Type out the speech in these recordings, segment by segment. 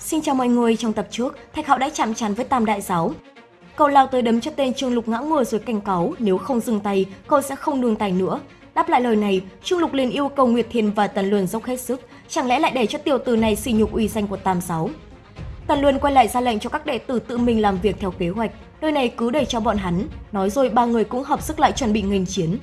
Xin chào mọi người, trong tập trước, Thạch Hạo đã chạm trán với Tam Đại Giáo. Cậu lao tới đấm cho tên Trương Lục ngã ngửa rồi cảnh cáo, nếu không dừng tay, cậu sẽ không đường tay nữa. Đáp lại lời này, Trương Lục liền yêu cầu Nguyệt Thiên và Tần Luân dốc hết sức, chẳng lẽ lại để cho tiểu tử này sỉ nhục uy danh của Tam Giáo. Tần Luân quay lại ra lệnh cho các đệ tử tự mình làm việc theo kế hoạch, nơi này cứ để cho bọn hắn, nói rồi ba người cũng hợp sức lại chuẩn bị nghênh chiến.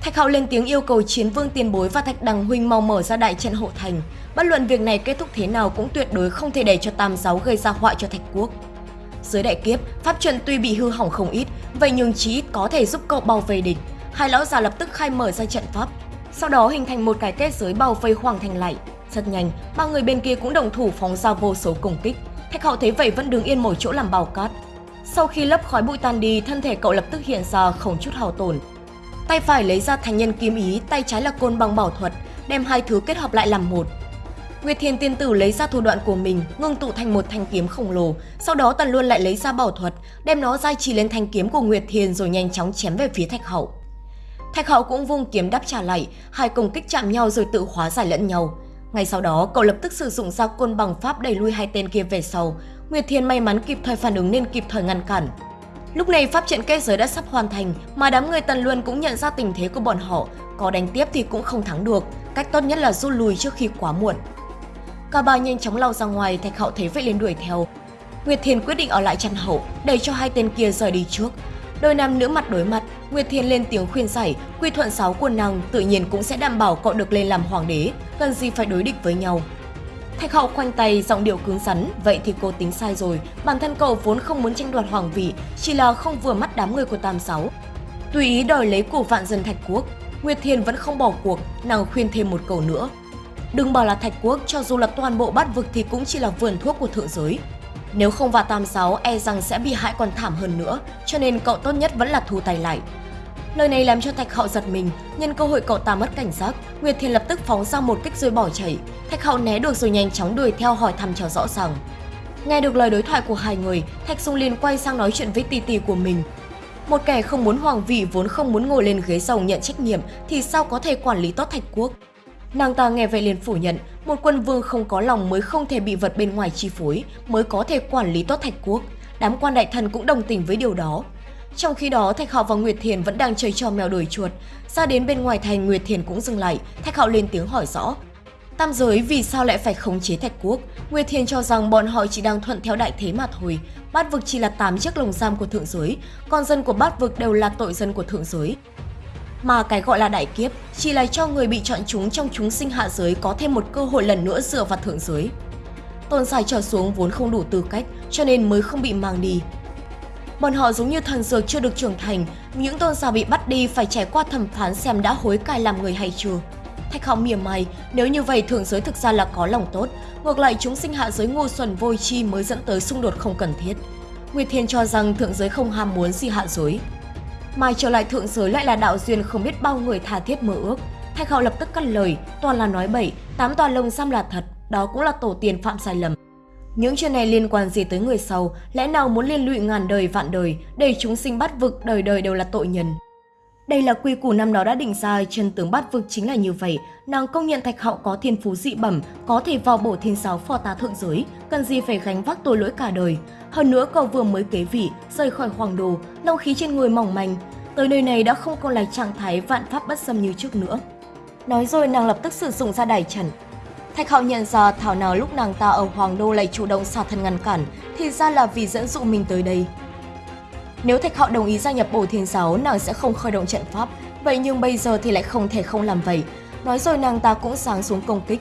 Thạch Hạo lên tiếng yêu cầu Chiến Vương Tiền Bối và Thạch Đằng Huynh mau mở ra đại trận hộ thành. Bất luận việc này kết thúc thế nào cũng tuyệt đối không thể để cho Tam Giáo gây ra họa cho Thạch Quốc. Dưới đại kiếp, pháp trận tuy bị hư hỏng không ít, vậy nhưng chí ít có thể giúp cậu bảo vệ địch. Hai lão già lập tức khai mở ra trận pháp, sau đó hình thành một cái kết giới bao vây Hoàng Thành lại. Rất nhanh, ba người bên kia cũng đồng thủ phóng ra vô số công kích. Thạch Hạo thấy vậy vẫn đứng yên một chỗ làm bào cát. Sau khi lớp khói bụi tan đi, thân thể cậu lập tức hiện ra không chút hao tổn, Tay phải lấy ra thành nhân kiếm ý, tay trái là côn bằng bảo thuật, đem hai thứ kết hợp lại làm một. Nguyệt Thiền tiên tử lấy ra thủ đoạn của mình, ngưng tụ thành một thanh kiếm khổng lồ, sau đó Tần Luân lại lấy ra bảo thuật, đem nó giai trì lên thanh kiếm của Nguyệt Thiền rồi nhanh chóng chém về phía Thạch Hậu. Thạch Hậu cũng vung kiếm đáp trả lại, hai công kích chạm nhau rồi tự hóa giải lẫn nhau. Ngay sau đó, cậu lập tức sử dụng ra côn bằng pháp đẩy lui hai tên kia về sau. Nguyệt Thiền may mắn kịp thời phản ứng nên kịp thời ngăn cản. Lúc này pháp trận kết giới đã sắp hoàn thành, mà đám người Tần Luân cũng nhận ra tình thế của bọn họ, có đánh tiếp thì cũng không thắng được, cách tốt nhất là rút lui trước khi quá muộn. Cả ba nhanh chóng lao ra ngoài, Thạch Hậu thấy vậy liền đuổi theo. Nguyệt Thiền quyết định ở lại chăn hậu, để cho hai tên kia rời đi trước. Đôi nam nữ mặt đối mặt, Nguyệt Thiền lên tiếng khuyên giải, quy thuận sáu của nàng tự nhiên cũng sẽ đảm bảo cậu được lên làm hoàng đế, cần gì phải đối địch với nhau. Thạch hậu khoanh tay, giọng điệu cứng rắn, vậy thì cô tính sai rồi, bản thân cậu vốn không muốn tranh đoạt hoàng vị, chỉ là không vừa mắt đám người của Tam Sáu. Tùy ý đòi lấy của vạn dân Thạch Quốc, Nguyệt Thiền vẫn không bỏ cuộc, nàng khuyên thêm một câu nữa. Đừng bảo là Thạch Quốc, cho dù là toàn bộ bát vực thì cũng chỉ là vườn thuốc của thượng giới. Nếu không vào Tam Sáu, e rằng sẽ bị hại còn thảm hơn nữa, cho nên cậu tốt nhất vẫn là thu tay lại. Lời này làm cho Thạch Hậu giật mình, nhân cơ hội cậu ta mất cảnh giác, Nguyệt Thiền lập tức phóng ra một kích rồi bỏ chạy. Thạch Hậu né được rồi nhanh chóng đuổi theo hỏi thăm cho rõ ràng. Nghe được lời đối thoại của hai người, Thạch Dung liền quay sang nói chuyện với tỷ tỷ của mình. Một kẻ không muốn hoàng vị vốn không muốn ngồi lên ghế rồng nhận trách nhiệm thì sao có thể quản lý tốt Thạch Quốc. Nàng ta nghe vậy liền phủ nhận, một quân vương không có lòng mới không thể bị vật bên ngoài chi phối, mới có thể quản lý tốt Thạch Quốc. Đám quan đại thần cũng đồng tình với điều đó. Trong khi đó, Thạch Hạo và Nguyệt Thiền vẫn đang chơi trò mèo đuổi chuột. Ra đến bên ngoài thành, Nguyệt Thiền cũng dừng lại. Thạch Hạo lên tiếng hỏi rõ. Tam giới vì sao lại phải khống chế Thạch Quốc? Nguyệt Thiền cho rằng bọn họ chỉ đang thuận theo đại thế mà thôi. Bát vực chỉ là 8 chiếc lồng giam của thượng giới, còn dân của bát vực đều là tội dân của thượng giới. Mà cái gọi là đại kiếp chỉ là cho người bị chọn chúng trong chúng sinh hạ giới có thêm một cơ hội lần nữa dựa vào thượng giới. Tôn dài trở xuống vốn không đủ tư cách cho nên mới không bị mang đi, Bọn họ giống như thần dược chưa được trưởng thành, những tôn giả bị bắt đi phải trải qua thẩm phán xem đã hối cải làm người hay chưa. Thạch Hạo mỉa mai, nếu như vậy thượng giới thực ra là có lòng tốt, ngược lại chúng sinh hạ giới ngu xuẩn vôi chi mới dẫn tới xung đột không cần thiết. Nguyệt Thiên cho rằng thượng giới không ham muốn gì hạ giới. Mai trở lại thượng giới lại là đạo duyên không biết bao người tha thiết mơ ước. Thạch Hạo lập tức cắt lời, toàn là nói bậy, tám toàn lông xăm là thật, đó cũng là tổ tiền phạm sai lầm. Những chuyện này liên quan gì tới người sau, lẽ nào muốn liên lụy ngàn đời vạn đời, để chúng sinh bắt vực đời đời đều là tội nhân. Đây là quy củ năm đó đã định ra, chân tướng bắt vực chính là như vậy. Nàng công nhận Thạch hậu có thiên phú dị bẩm, có thể vào bổ thiên giáo phò tá thượng giới, cần gì phải gánh vác tội lỗi cả đời. Hơn nữa cậu vừa mới kế vị, rời khỏi hoàng đồ, long khí trên người mỏng manh. Tới nơi này đã không còn là trạng thái vạn pháp bất xâm như trước nữa. Nói rồi nàng lập tức sử dụng ra đài trần, Thạch Hạo nhận ra thảo nào lúc nàng ta ở Hoàng Đô lại chủ động xả thân ngăn cản, thì ra là vì dẫn dụ mình tới đây. Nếu Thạch Hạo đồng ý gia nhập bổ thiên giáo, nàng sẽ không khởi động trận pháp, vậy nhưng bây giờ thì lại không thể không làm vậy. Nói rồi nàng ta cũng sáng xuống công kích.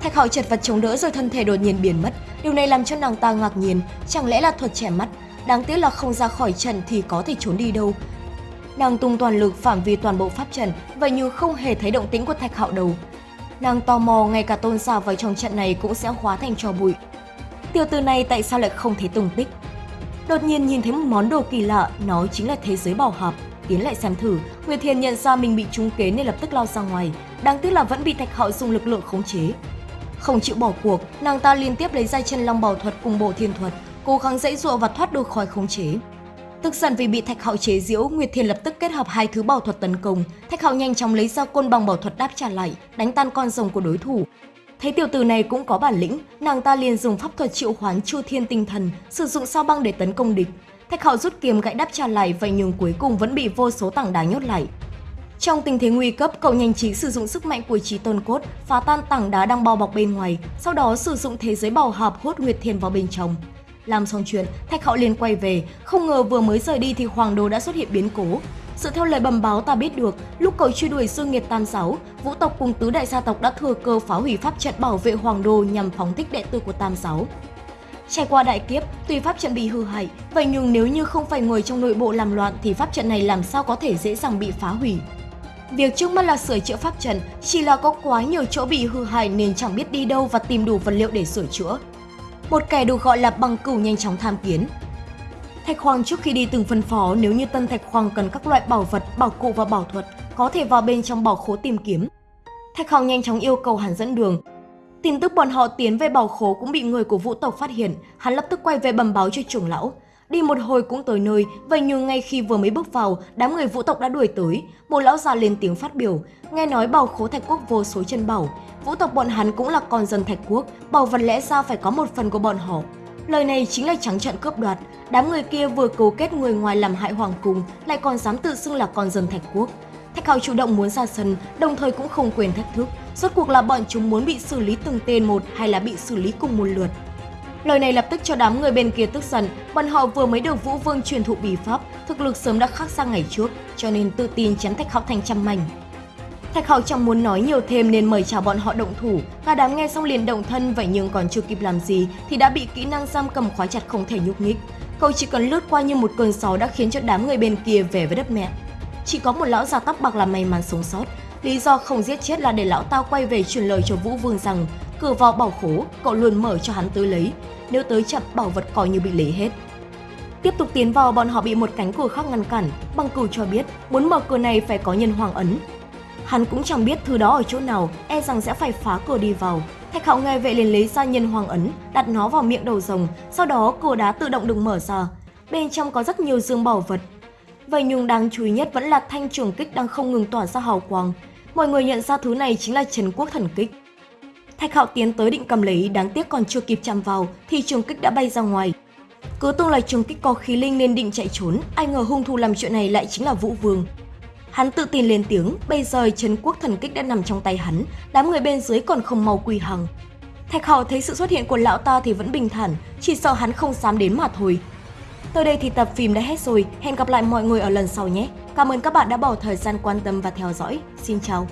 Thạch Hạo chật vật chống đỡ rồi thân thể đột nhiên biến mất, điều này làm cho nàng ta ngạc nhiên, chẳng lẽ là thuật trẻ mắt, đáng tiếc là không ra khỏi trận thì có thể trốn đi đâu. Nàng tung toàn lực phạm vi toàn bộ pháp trận, vậy nhưng không hề thấy động tĩnh của Thạch Hạo đâu. Nàng tò mò ngay cả tôn giả vào trong trận này cũng sẽ hóa thành trò bụi. Tiểu tử này tại sao lại không thấy tung tích? Đột nhiên nhìn thấy một món đồ kỳ lạ, nó chính là thế giới bảo hợp. Tiến lại xem thử, Nguyệt Thiền nhận ra mình bị trúng kế nên lập tức lao ra ngoài. Đáng tiếc là vẫn bị Thạch Hạo dùng lực lượng khống chế. Không chịu bỏ cuộc, nàng ta liên tiếp lấy ra chân long bảo thuật cùng bộ thiên thuật, cố gắng dãy dụa và thoát được khỏi khống chế. Tức giận vì bị Thạch Hạo chế giễu, Nguyệt Thiền lập tức kết hợp hai thứ bảo thuật tấn công. Thạch Hạo nhanh chóng lấy ra côn bằng bảo thuật đáp trả lại, đánh tan con rồng của đối thủ. Thấy Thấy tiểu tử này cũng có bản lĩnh, nàng ta liền dùng pháp thuật triệu hoán Chu Thiên Tinh Thần, sử dụng sao băng để tấn công địch. Thạch Hạo rút kiếm gãy đáp trả lại vậy nhưng cuối cùng vẫn bị vô số tảng đá nhốt lại. Trong tình thế nguy cấp, cậu nhanh trí sử dụng sức mạnh của trí tôn cốt, phá tan tảng đá đang bao bọc bên ngoài, sau đó sử dụng thế giới bảo hợp hút Nguyệt Thiên vào bên trong. Làm xong chuyện, Thạch Hạo liền quay về, không ngờ vừa mới rời đi thì Hoàng Đô đã xuất hiện biến cố. Sự theo lời bầm báo ta biết được, lúc cậu truy đuổi Dương Nghiệt Tam Giáo, Vũ tộc cùng tứ đại gia tộc đã thừa cơ phá hủy pháp trận bảo vệ Hoàng Đô nhằm phóng thích đệ tử của Tam Giáo. Trải qua đại kiếp, tuy pháp trận bị hư hại, vậy nhưng nếu như không phải người trong nội bộ làm loạn thì pháp trận này làm sao có thể dễ dàng bị phá hủy. Việc trước mắt là sửa chữa pháp trận, chỉ là có quá nhiều chỗ bị hư hại nên chẳng biết đi đâu và tìm đủ vật liệu để sửa chữa. Một kẻ được gọi là bằng cửu nhanh chóng tham kiến. Thạch Hoàng trước khi đi từng phân phó nếu như Tân Thạch Hoàng cần các loại bảo vật, bảo cụ và bảo thuật, có thể vào bên trong bảo khố tìm kiếm. Thạch Hoàng nhanh chóng yêu cầu hắn dẫn đường. Tin tức bọn họ tiến về bảo khố cũng bị người của vũ tộc phát hiện, hắn lập tức quay về bẩm báo cho trưởng lão. Đi một hồi cũng tới nơi, vậy nhưng ngay khi vừa mới bước vào, đám người vũ tộc đã đuổi tới. Một lão già lên tiếng phát biểu, nghe nói bảo khố thạch quốc vô số chân bảo. Vũ tộc bọn hắn cũng là con dân thạch quốc, bảo vật lẽ ra phải có một phần của bọn họ. Lời này chính là trắng trợn cướp đoạt, đám người kia vừa cấu kết người ngoài làm hại hoàng cung, lại còn dám tự xưng là con dân thạch quốc. Thạch hào chủ động muốn ra sân, đồng thời cũng không quên thách thức. Rốt cuộc là bọn chúng muốn bị xử lý từng tên một hay là bị xử lý cùng một lượt. Lời này lập tức cho đám người bên kia tức giận, bọn họ vừa mới được Vũ Vương truyền thụ bí pháp, thực lực sớm đã khác sang ngày trước, cho nên tự tin chém Thạch Hạo thành trăm mảnh. Thạch Hạo chẳng muốn nói nhiều thêm nên mời chào bọn họ động thủ, cả đám nghe xong liền động thân vậy nhưng còn chưa kịp làm gì thì đã bị kỹ năng giam cầm khóa chặt không thể nhúc nhích. Cậu chỉ cần lướt qua như một cơn gió đã khiến cho đám người bên kia về với đất mẹ. Chỉ có một lão già tóc bạc là may mắn sống sót, lý do không giết chết là để lão ta quay về truyền lời cho Vũ Vương rằng cửa vào bảo khố cậu luôn mở cho hắn tới lấy, nếu tới chậm bảo vật coi như bị lấy hết. Tiếp tục tiến vào bọn họ bị một cánh cửa khác ngăn cản, băng cửu cho biết muốn mở cửa này phải có nhân hoàng ấn. Hắn cũng chẳng biết thứ đó ở chỗ nào, e rằng sẽ phải phá cửa đi vào. Thạch Hạo nghe vậy liền lấy ra nhân hoàng ấn, đặt nó vào miệng đầu rồng, sau đó cửa đá tự động được mở ra. Bên trong có rất nhiều dương bảo vật. Vậy nhưng đáng chú ý nhất vẫn là thanh trường kích đang không ngừng tỏa ra hào quang. Mọi người nhận ra thứ này chính là Trần Quốc Thần Kích. Thạch Hạo tiến tới định cầm lấy, đáng tiếc còn chưa kịp chạm vào thì trường kích đã bay ra ngoài. Cứ tưởng là trường kích có khí linh nên định chạy trốn, ai ngờ hung thủ làm chuyện này lại chính là Vũ Vương. Hắn tự tin lên tiếng, bây giờ Trấn Quốc Thần Kích đã nằm trong tay hắn, đám người bên dưới còn không mau quỳ hằng. Thạch Hạo thấy sự xuất hiện của lão ta thì vẫn bình thản, chỉ sợ hắn không dám đến mà thôi. Tới đây thì tập phim đã hết rồi, hẹn gặp lại mọi người ở lần sau nhé. Cảm ơn các bạn đã bỏ thời gian quan tâm và theo dõi. Xin chào!